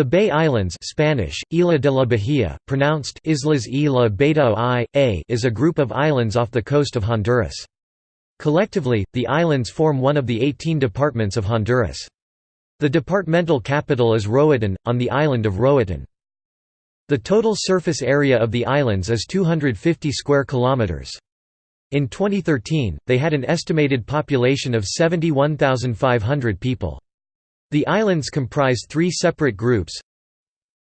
The Bay Islands Spanish, Isla de la Bahía, pronounced Islas Isla Beto I, A is a group of islands off the coast of Honduras. Collectively, the islands form one of the 18 departments of Honduras. The departmental capital is Roatán, on the island of Roatán. The total surface area of the islands is 250 square kilometers. In 2013, they had an estimated population of 71,500 people. The islands comprise three separate groups.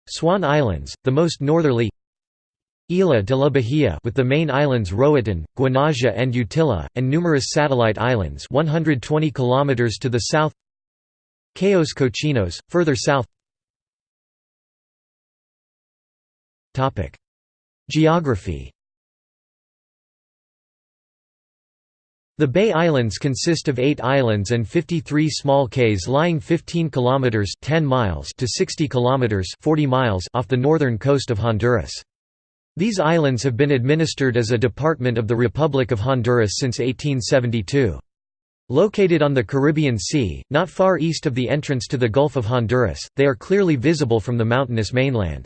Swan Islands, the most northerly. Isla de la Bahía with the main islands Roatán, Guanaja and Utila, and numerous satellite islands 120 km to the south. Cayos Cochinos, further south. Geography The Bay Islands consist of 8 islands and 53 small cays lying 15 kilometers 10 miles to 60 kilometers 40 miles off the northern coast of Honduras. These islands have been administered as a department of the Republic of Honduras since 1872. Located on the Caribbean Sea, not far east of the entrance to the Gulf of Honduras, they are clearly visible from the mountainous mainland.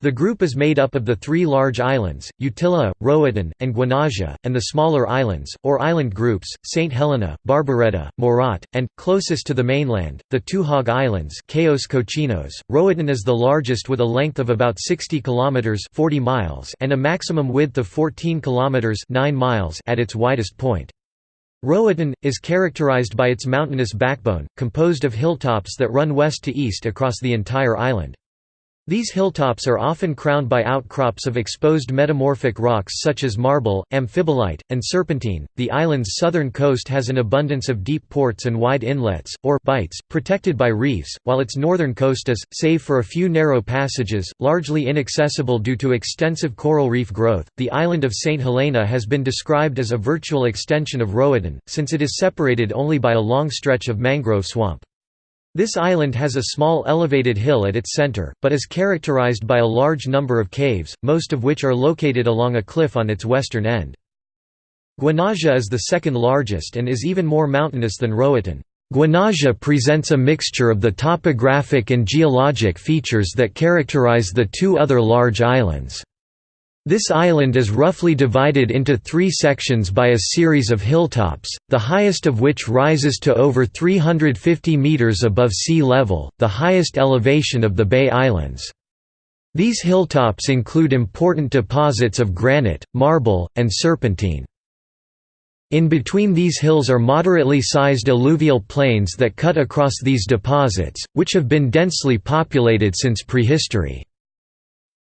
The group is made up of the three large islands, Utila, Roatán, and Guanaja, and the smaller islands, or island groups, St. Helena, Barbaretta, Morat, and, closest to the mainland, the two Hog Islands Cayos Cochinos. Roatán is the largest with a length of about 60 km 40 miles and a maximum width of 14 km 9 miles at its widest point. Roatán, is characterized by its mountainous backbone, composed of hilltops that run west to east across the entire island. These hilltops are often crowned by outcrops of exposed metamorphic rocks such as marble, amphibolite, and serpentine. The island's southern coast has an abundance of deep ports and wide inlets, or bights, protected by reefs, while its northern coast is, save for a few narrow passages, largely inaccessible due to extensive coral reef growth. The island of St. Helena has been described as a virtual extension of Roatán, since it is separated only by a long stretch of mangrove swamp. This island has a small elevated hill at its center, but is characterized by a large number of caves, most of which are located along a cliff on its western end. Guanaja is the second largest and is even more mountainous than Roatán. Guanaja presents a mixture of the topographic and geologic features that characterize the two other large islands. This island is roughly divided into three sections by a series of hilltops, the highest of which rises to over 350 metres above sea level, the highest elevation of the Bay Islands. These hilltops include important deposits of granite, marble, and serpentine. In between these hills are moderately sized alluvial plains that cut across these deposits, which have been densely populated since prehistory.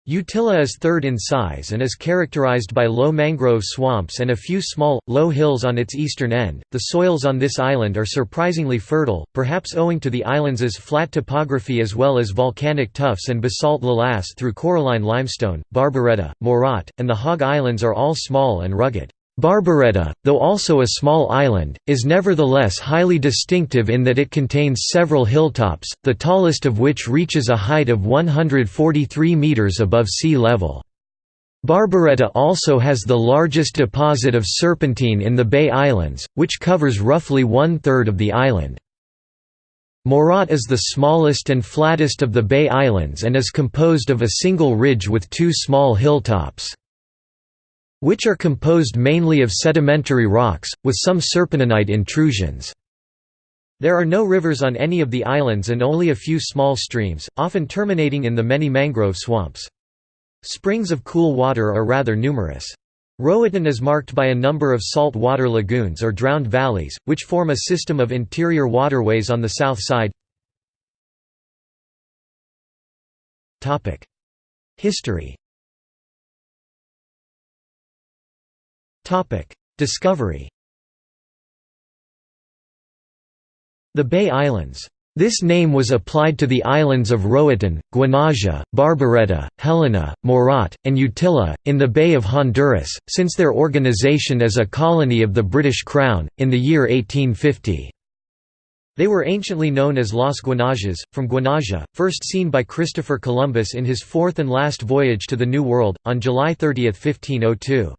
Utila is third in size and is characterized by low mangrove swamps and a few small, low hills on its eastern end. The soils on this island are surprisingly fertile, perhaps owing to the island's flat topography as well as volcanic tuffs and basalt lavas through coralline limestone. Barbaretta, Morat, and the Hog Islands are all small and rugged. Barbaretta, though also a small island, is nevertheless highly distinctive in that it contains several hilltops, the tallest of which reaches a height of 143 metres above sea level. Barbaretta also has the largest deposit of serpentine in the Bay Islands, which covers roughly one-third of the island. Morat is the smallest and flattest of the Bay Islands and is composed of a single ridge with two small hilltops which are composed mainly of sedimentary rocks, with some serpentinite intrusions. There are no rivers on any of the islands and only a few small streams, often terminating in the many mangrove swamps. Springs of cool water are rather numerous. Roatán is marked by a number of salt water lagoons or drowned valleys, which form a system of interior waterways on the south side. History Discovery The Bay Islands this name was applied to the islands of Roatán, Guanaja, Barbaretta, Helena, Morat, and Utila, in the Bay of Honduras, since their organization as a colony of the British Crown, in the year 1850. They were anciently known as Las Guanajas, from Guanaja, first seen by Christopher Columbus in his fourth and last voyage to the New World, on July 30, 1502.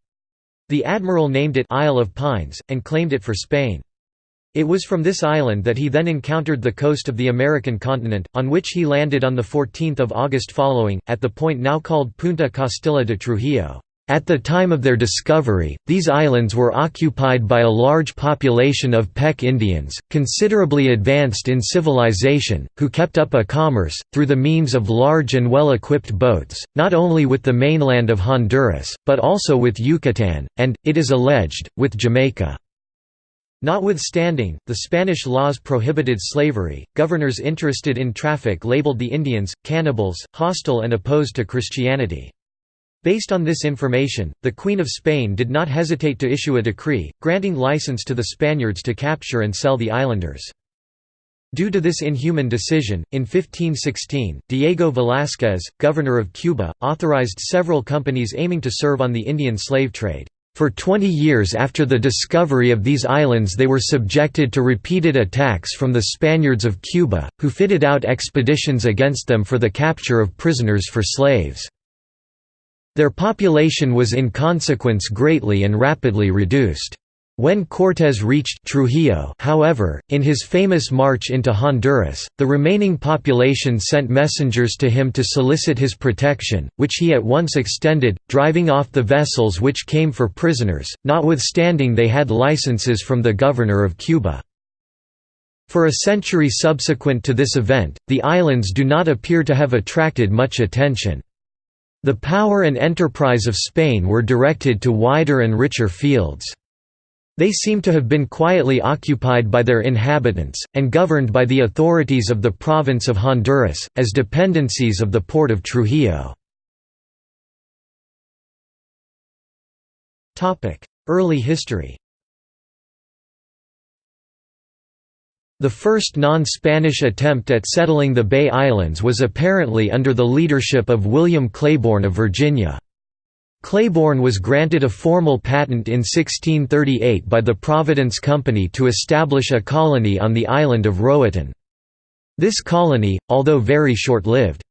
The admiral named it Isle of Pines, and claimed it for Spain. It was from this island that he then encountered the coast of the American continent, on which he landed on 14 August following, at the point now called Punta Castilla de Trujillo. At the time of their discovery, these islands were occupied by a large population of Pech Indians, considerably advanced in civilization, who kept up a commerce, through the means of large and well-equipped boats, not only with the mainland of Honduras, but also with Yucatan, and, it is alleged, with Jamaica. Notwithstanding, the Spanish laws prohibited slavery, governors interested in traffic labeled the Indians, cannibals, hostile and opposed to Christianity. Based on this information, the Queen of Spain did not hesitate to issue a decree, granting license to the Spaniards to capture and sell the islanders. Due to this inhuman decision, in 1516, Diego Velázquez, governor of Cuba, authorized several companies aiming to serve on the Indian slave trade. For 20 years after the discovery of these islands they were subjected to repeated attacks from the Spaniards of Cuba, who fitted out expeditions against them for the capture of prisoners for slaves. Their population was in consequence greatly and rapidly reduced. When Cortés reached Trujillo however, in his famous march into Honduras, the remaining population sent messengers to him to solicit his protection, which he at once extended, driving off the vessels which came for prisoners, notwithstanding they had licenses from the governor of Cuba. For a century subsequent to this event, the islands do not appear to have attracted much attention. The power and enterprise of Spain were directed to wider and richer fields. They seem to have been quietly occupied by their inhabitants, and governed by the authorities of the province of Honduras, as dependencies of the port of Trujillo. Early history The first non-Spanish attempt at settling the Bay Islands was apparently under the leadership of William Claiborne of Virginia. Claiborne was granted a formal patent in 1638 by the Providence Company to establish a colony on the island of Roatan. This colony, although very short-lived,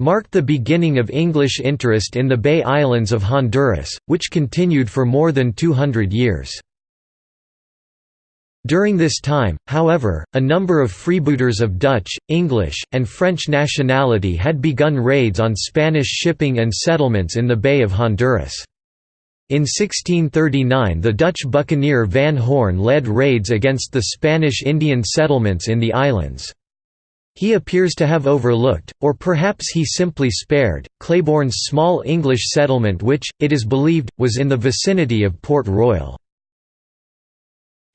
marked the beginning of English interest in the Bay Islands of Honduras, which continued for more than 200 years. During this time, however, a number of freebooters of Dutch, English, and French nationality had begun raids on Spanish shipping and settlements in the Bay of Honduras. In 1639 the Dutch buccaneer Van Horn led raids against the Spanish Indian settlements in the islands. He appears to have overlooked, or perhaps he simply spared, Claiborne's small English settlement which, it is believed, was in the vicinity of Port Royal.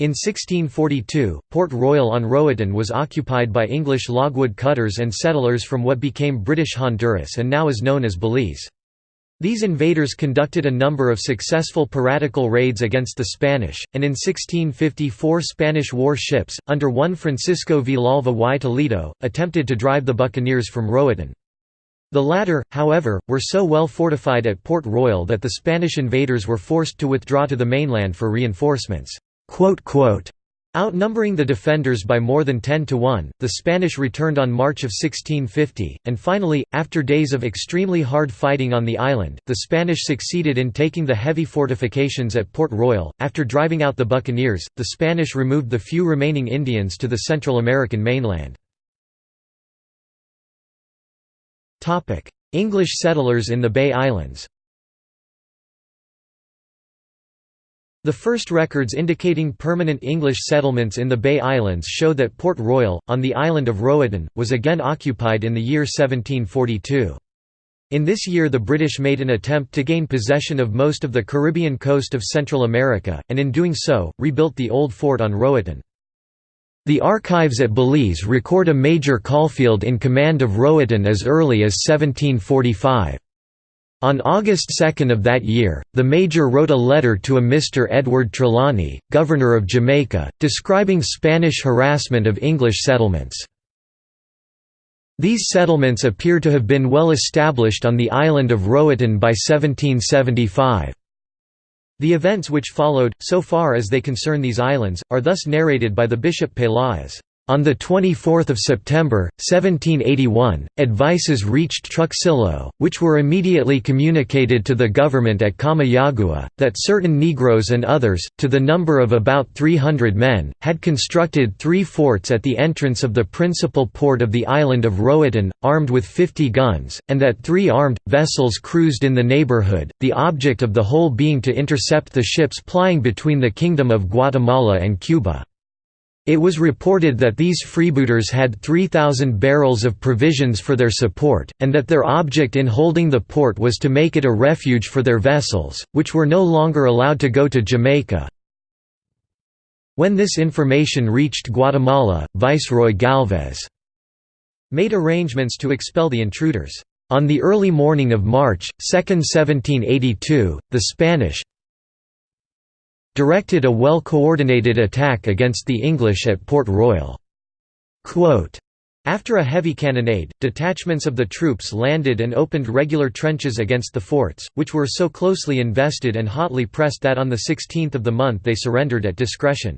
In 1642, Port Royal on Roatan was occupied by English logwood cutters and settlers from what became British Honduras and now is known as Belize. These invaders conducted a number of successful piratical raids against the Spanish, and in 1654 Spanish war ships, under one Francisco Villalva y Toledo, attempted to drive the buccaneers from Roatan. The latter, however, were so well fortified at Port Royal that the Spanish invaders were forced to withdraw to the mainland for reinforcements. Outnumbering the defenders by more than 10 to 1, the Spanish returned on March of 1650, and finally, after days of extremely hard fighting on the island, the Spanish succeeded in taking the heavy fortifications at Port Royal. After driving out the buccaneers, the Spanish removed the few remaining Indians to the Central American mainland. English settlers in the Bay Islands The first records indicating permanent English settlements in the Bay Islands show that Port Royal, on the island of Roatan, was again occupied in the year 1742. In this year the British made an attempt to gain possession of most of the Caribbean coast of Central America, and in doing so, rebuilt the old fort on Roatan. The archives at Belize record a Major Caulfield in command of Roatan as early as 1745. On August 2 of that year, the Major wrote a letter to a Mr. Edward Trelawney, Governor of Jamaica, describing Spanish harassment of English settlements. These settlements appear to have been well established on the island of Roatan by 1775. The events which followed, so far as they concern these islands, are thus narrated by the Bishop Peláez. On 24 September, 1781, advices reached Truxillo, which were immediately communicated to the government at Comayagua, that certain Negroes and others, to the number of about 300 men, had constructed three forts at the entrance of the principal port of the island of Roatan, armed with 50 guns, and that three armed, vessels cruised in the neighborhood, the object of the whole being to intercept the ships plying between the Kingdom of Guatemala and Cuba. It was reported that these freebooters had 3,000 barrels of provisions for their support, and that their object in holding the port was to make it a refuge for their vessels, which were no longer allowed to go to Jamaica. When this information reached Guatemala, Viceroy Galvez made arrangements to expel the intruders. On the early morning of March 2, 1782, the Spanish, directed a well-coordinated attack against the English at Port Royal. After a heavy cannonade, detachments of the troops landed and opened regular trenches against the forts, which were so closely invested and hotly pressed that on the 16th of the month they surrendered at discretion.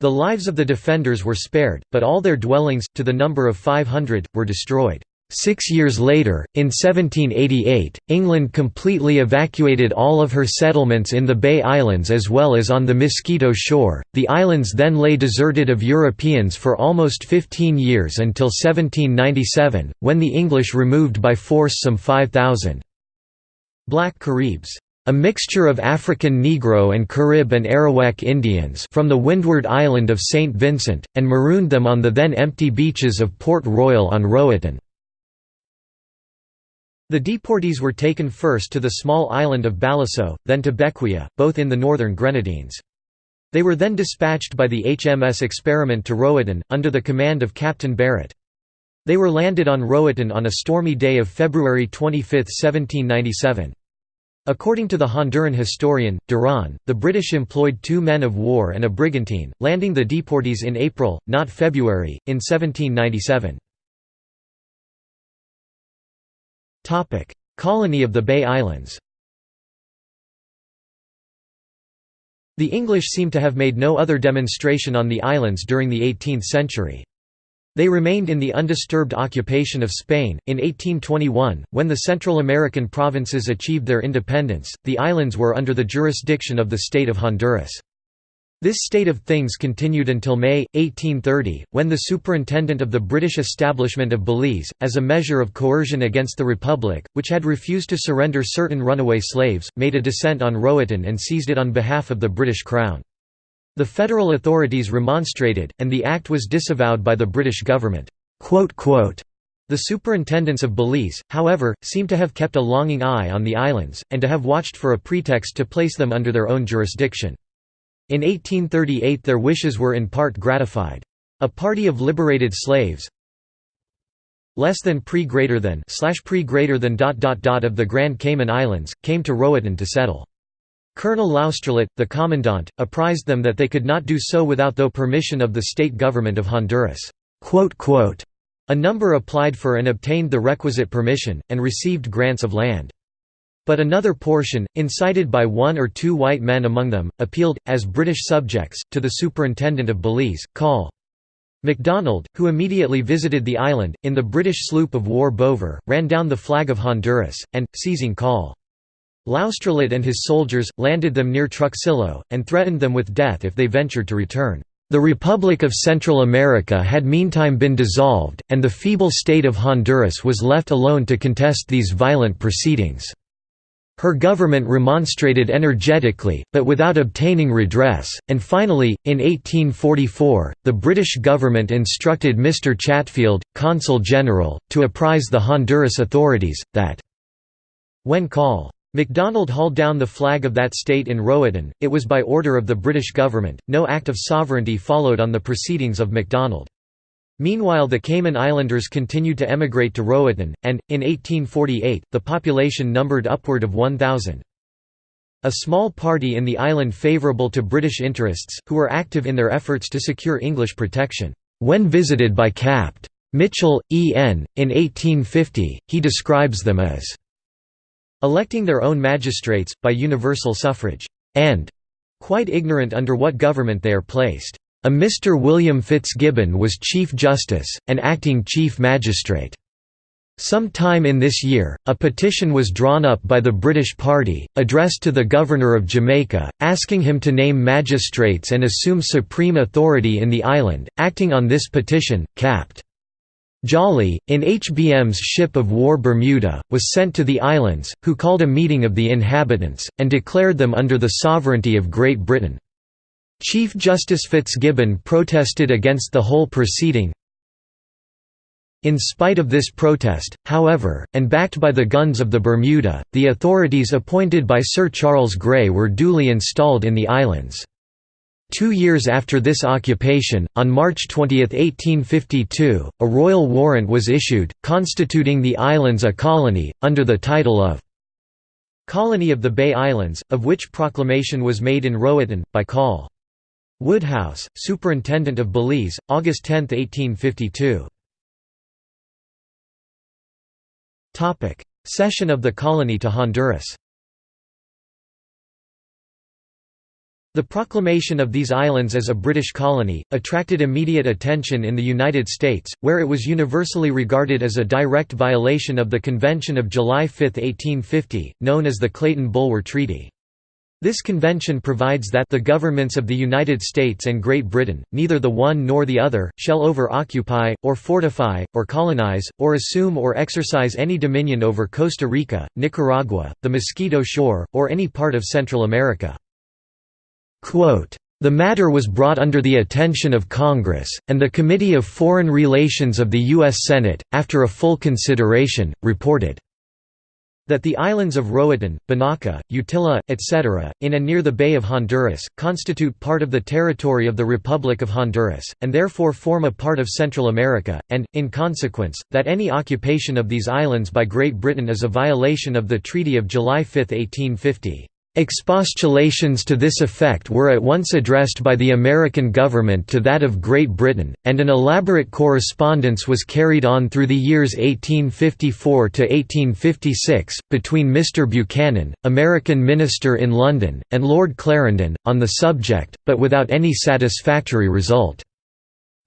The lives of the defenders were spared, but all their dwellings, to the number of 500, were destroyed. Six years later, in 1788, England completely evacuated all of her settlements in the Bay Islands as well as on the Mosquito Shore. The islands then lay deserted of Europeans for almost 15 years until 1797, when the English removed by force some 5,000. Black Caribs a mixture of African Negro and Carib and Arawak Indians from the windward island of St. Vincent, and marooned them on the then empty beaches of Port Royal on Roatan. The deportees were taken first to the small island of Balliceaux, then to Bequia, both in the northern Grenadines. They were then dispatched by the HMS Experiment to Roatan, under the command of Captain Barrett. They were landed on Roatan on a stormy day of February 25, 1797. According to the Honduran historian, Duran, the British employed two men of war and a brigantine, landing the deportees in April, not February, in 1797. Topic: Colony of the Bay Islands. The English seem to have made no other demonstration on the islands during the 18th century. They remained in the undisturbed occupation of Spain. In 1821, when the Central American provinces achieved their independence, the islands were under the jurisdiction of the state of Honduras. This state of things continued until May, 1830, when the superintendent of the British establishment of Belize, as a measure of coercion against the Republic, which had refused to surrender certain runaway slaves, made a descent on Roatan and seized it on behalf of the British Crown. The federal authorities remonstrated, and the act was disavowed by the British government. The superintendents of Belize, however, seem to have kept a longing eye on the islands, and to have watched for a pretext to place them under their own jurisdiction. In 1838 their wishes were in part gratified. A party of liberated slaves less than pre greater than slash pre greater than dot dot dot of the Grand Cayman Islands, came to Roatan to settle. Colonel Laustrelot, the commandant, apprised them that they could not do so without the permission of the state government of Honduras. A number applied for and obtained the requisite permission, and received grants of land. But another portion, incited by one or two white men among them, appealed, as British subjects, to the superintendent of Belize, Col. MacDonald, who immediately visited the island, in the British sloop of war Bover, ran down the flag of Honduras, and, seizing Col. Laustrelot and his soldiers, landed them near Truxillo, and threatened them with death if they ventured to return. The Republic of Central America had meantime been dissolved, and the feeble state of Honduras was left alone to contest these violent proceedings. Her government remonstrated energetically, but without obtaining redress, and finally, in 1844, the British government instructed Mr. Chatfield, Consul General, to apprise the Honduras authorities, that when Col. MacDonald hauled down the flag of that state in Roatan, it was by order of the British government, no act of sovereignty followed on the proceedings of MacDonald. Meanwhile the Cayman Islanders continued to emigrate to Roatan, and, in 1848, the population numbered upward of 1,000. A small party in the island favourable to British interests, who were active in their efforts to secure English protection. When visited by Capt. Mitchell, E.N., in 1850, he describes them as electing their own magistrates, by universal suffrage, and quite ignorant under what government they are placed. A Mr. William Fitzgibbon was Chief Justice, and acting Chief Magistrate. Some time in this year, a petition was drawn up by the British Party, addressed to the Governor of Jamaica, asking him to name magistrates and assume supreme authority in the island. Acting on this petition, Capt. Jolly, in HBM's ship of war Bermuda, was sent to the islands, who called a meeting of the inhabitants, and declared them under the sovereignty of Great Britain. Chief Justice Fitzgibbon protested against the whole proceeding, in spite of this protest, however, and backed by the guns of the Bermuda, the authorities appointed by Sir Charles Grey were duly installed in the islands. Two years after this occupation, on March 20, 1852, a royal warrant was issued, constituting the islands a colony, under the title of Colony of the Bay Islands, of which proclamation was made in Roatan, by Col. Woodhouse, Superintendent of Belize, August 10, 1852. Cession of the colony to Honduras The proclamation of these islands as a British colony, attracted immediate attention in the United States, where it was universally regarded as a direct violation of the Convention of July 5, 1850, known as the Clayton-Bulwer Treaty. This convention provides that the governments of the United States and Great Britain, neither the one nor the other, shall over-occupy, or fortify, or colonize, or assume or exercise any dominion over Costa Rica, Nicaragua, the Mosquito Shore, or any part of Central America. Quote, the matter was brought under the attention of Congress, and the Committee of Foreign Relations of the U.S. Senate, after a full consideration, reported that the islands of Roatan, Bonacca, Utila, etc., in and near the Bay of Honduras, constitute part of the territory of the Republic of Honduras, and therefore form a part of Central America, and, in consequence, that any occupation of these islands by Great Britain is a violation of the Treaty of July 5, 1850. Expostulations to this effect were at once addressed by the American government to that of Great Britain, and an elaborate correspondence was carried on through the years 1854 to 1856, between Mr. Buchanan, American minister in London, and Lord Clarendon, on the subject, but without any satisfactory result.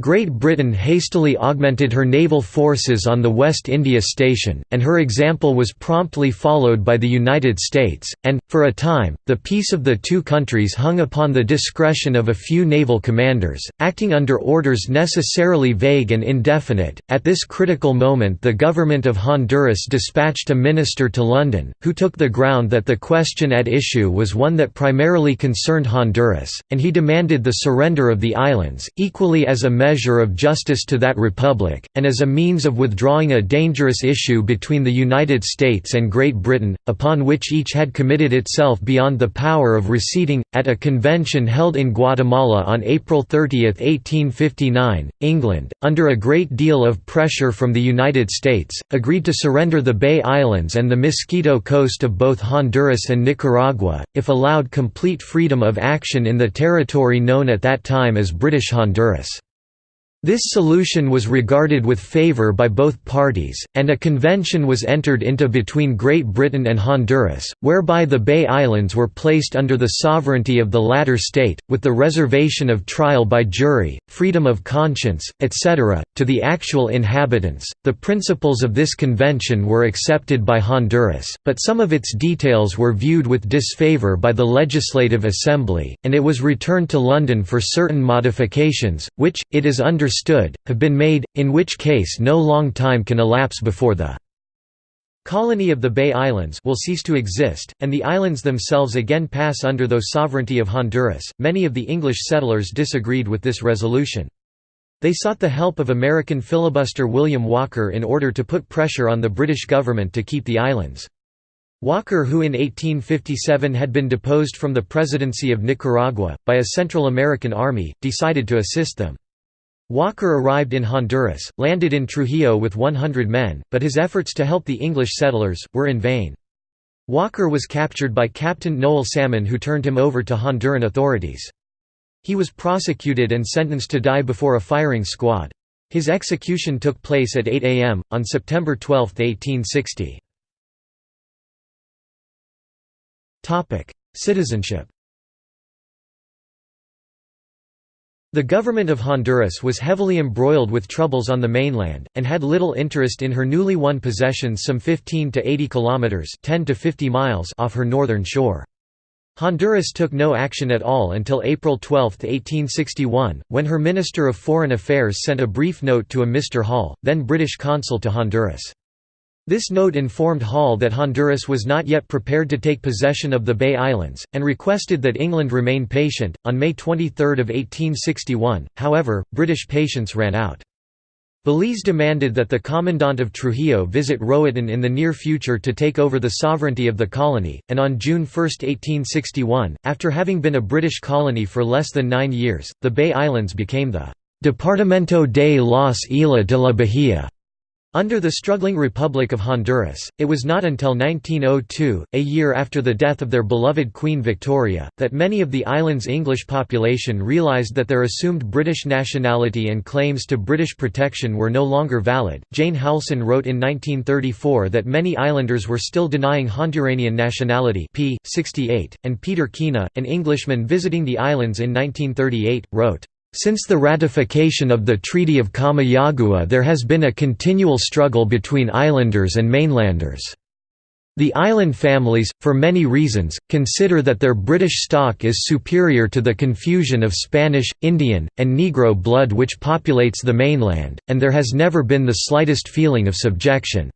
Great Britain hastily augmented her naval forces on the West India Station, and her example was promptly followed by the United States, and, for a time, the peace of the two countries hung upon the discretion of a few naval commanders, acting under orders necessarily vague and indefinite. At this critical moment, the government of Honduras dispatched a minister to London, who took the ground that the question at issue was one that primarily concerned Honduras, and he demanded the surrender of the islands, equally as a measure of justice to that republic, and as a means of withdrawing a dangerous issue between the United States and Great Britain, upon which each had committed itself beyond the power of receding. At a convention held in Guatemala on April 30, 1859, England, under a great deal of pressure from the United States, agreed to surrender the Bay Islands and the Mosquito Coast of both Honduras and Nicaragua, if allowed complete freedom of action in the territory known at that time as British Honduras. This solution was regarded with favour by both parties, and a convention was entered into between Great Britain and Honduras, whereby the Bay Islands were placed under the sovereignty of the latter state, with the reservation of trial by jury, freedom of conscience, etc., to the actual inhabitants. The principles of this convention were accepted by Honduras, but some of its details were viewed with disfavour by the Legislative Assembly, and it was returned to London for certain modifications, which, it is understood understood, have been made, in which case no long time can elapse before the colony of the Bay Islands will cease to exist, and the islands themselves again pass under the sovereignty of Honduras. Many of the English settlers disagreed with this resolution. They sought the help of American filibuster William Walker in order to put pressure on the British government to keep the islands. Walker who in 1857 had been deposed from the presidency of Nicaragua, by a Central American army, decided to assist them. Walker arrived in Honduras, landed in Trujillo with 100 men, but his efforts to help the English settlers, were in vain. Walker was captured by Captain Nowell Salmon who turned him over to Honduran authorities. He was prosecuted and sentenced to die before a firing squad. His execution took place at 8 a.m., on September 12, 1860. Citizenship The government of Honduras was heavily embroiled with troubles on the mainland, and had little interest in her newly won possessions some 15 to 80 kilometers (10 to 50 miles) off her northern shore. Honduras took no action at all until April 12, 1861, when her Minister of Foreign Affairs sent a brief note to a Mr. Hall, then British consul to Honduras. This note informed Hall that Honduras was not yet prepared to take possession of the Bay Islands, and requested that England remain patient. On May 23, 1861, however, British patience ran out. Belize demanded that the Commandant of Trujillo visit Roatan in the near future to take over the sovereignty of the colony, and on June 1, 1861, after having been a British colony for less than nine years, the Bay Islands became the Departamento de las Islas de la Bahía under the struggling Republic of Honduras, it was not until 1902, a year after the death of their beloved Queen Victoria, that many of the island's English population realized that their assumed British nationality and claims to British protection were no longer valid. Jane Houlson wrote in 1934 that many islanders were still denying Honduranian nationality p. 68, and Peter Keenagh, an Englishman visiting the islands in 1938, wrote, since the ratification of the Treaty of Comayagua there has been a continual struggle between islanders and mainlanders. The island families, for many reasons, consider that their British stock is superior to the confusion of Spanish, Indian, and Negro blood which populates the mainland, and there has never been the slightest feeling of subjection.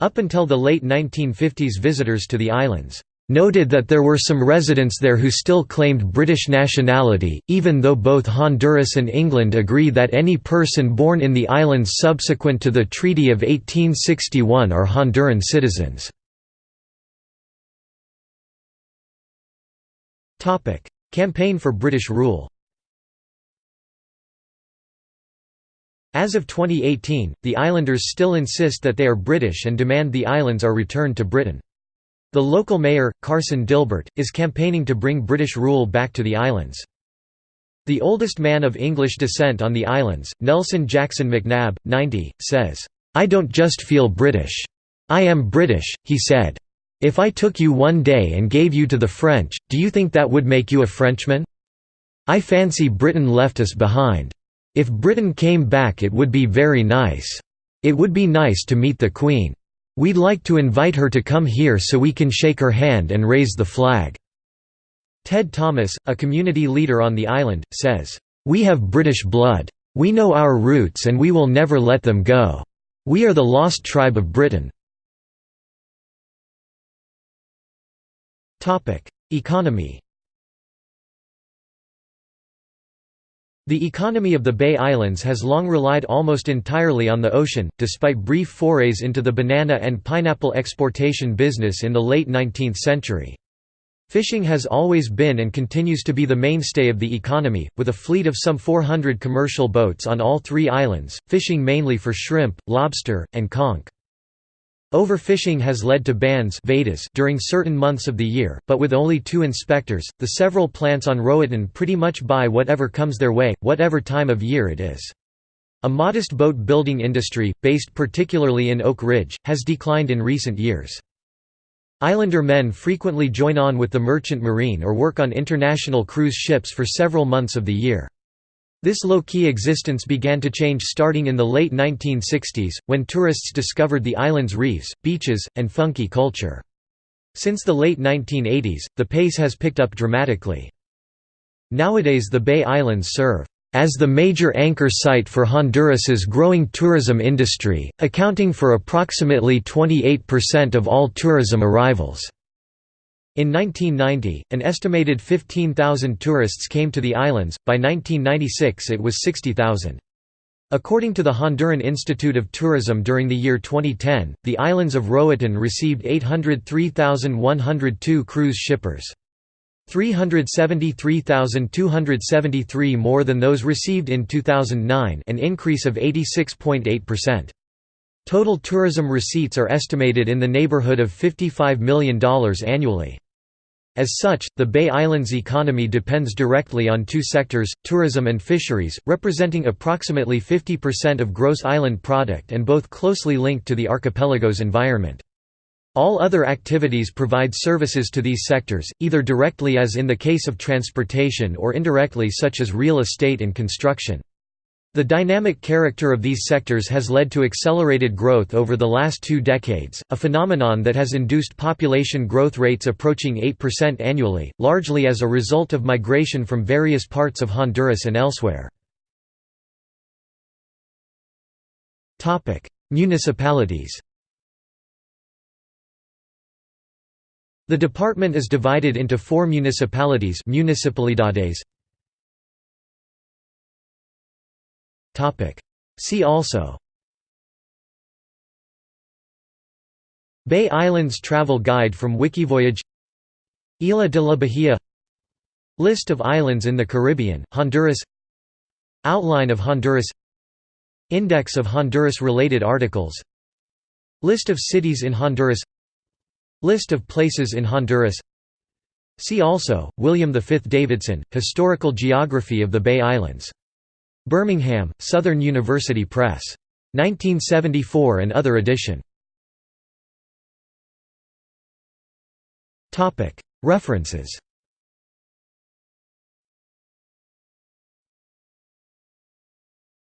Up until the late 1950s visitors to the islands noted that there were some residents there who still claimed British nationality, even though both Honduras and England agree that any person born in the islands subsequent to the Treaty of 1861 are Honduran citizens. Campaign for British rule As of 2018, the islanders still insist that they are British and demand the islands are returned to Britain. The local mayor, Carson Dilbert, is campaigning to bring British rule back to the islands. The oldest man of English descent on the islands, Nelson Jackson McNabb, 90, says, "'I don't just feel British. I am British,' he said. If I took you one day and gave you to the French, do you think that would make you a Frenchman? I fancy Britain left us behind. If Britain came back it would be very nice. It would be nice to meet the Queen. We'd like to invite her to come here so we can shake her hand and raise the flag." Ted Thomas, a community leader on the island, says, "...we have British blood. We know our roots and we will never let them go. We are the lost tribe of Britain." Economy The economy of the Bay Islands has long relied almost entirely on the ocean, despite brief forays into the banana and pineapple exportation business in the late 19th century. Fishing has always been and continues to be the mainstay of the economy, with a fleet of some 400 commercial boats on all three islands, fishing mainly for shrimp, lobster, and conch. Overfishing has led to bans during certain months of the year, but with only two inspectors, the several plants on Roatan pretty much buy whatever comes their way, whatever time of year it is. A modest boat building industry, based particularly in Oak Ridge, has declined in recent years. Islander men frequently join on with the merchant marine or work on international cruise ships for several months of the year. This low-key existence began to change starting in the late 1960s, when tourists discovered the island's reefs, beaches, and funky culture. Since the late 1980s, the pace has picked up dramatically. Nowadays the Bay Islands serve as the major anchor site for Honduras's growing tourism industry, accounting for approximately 28% of all tourism arrivals. In 1990, an estimated 15,000 tourists came to the islands, by 1996 it was 60,000. According to the Honduran Institute of Tourism during the year 2010, the islands of Roatan received 803,102 cruise shippers. 373,273 more than those received in 2009 an increase of 86.8%. Total tourism receipts are estimated in the neighborhood of $55 million annually. As such, the Bay Islands economy depends directly on two sectors, tourism and fisheries, representing approximately 50% of gross island product and both closely linked to the archipelago's environment. All other activities provide services to these sectors, either directly as in the case of transportation or indirectly such as real estate and construction. The dynamic character of these sectors has led to accelerated growth over the last two decades, a phenomenon that has induced population growth rates approaching 8% annually, largely as a result of migration from various parts of Honduras and elsewhere. Municipalities The department is divided into four municipalities municipalidades. See also. Bay Islands Travel Guide from Wikivoyage. Isla de la Bahia. List of islands in the Caribbean, Honduras. Outline of Honduras. Index of Honduras-related articles. List of cities in Honduras. List of places in Honduras. See also, William V. Davidson, Historical Geography of the Bay Islands. Birmingham, Southern University Press. 1974 and other edition. References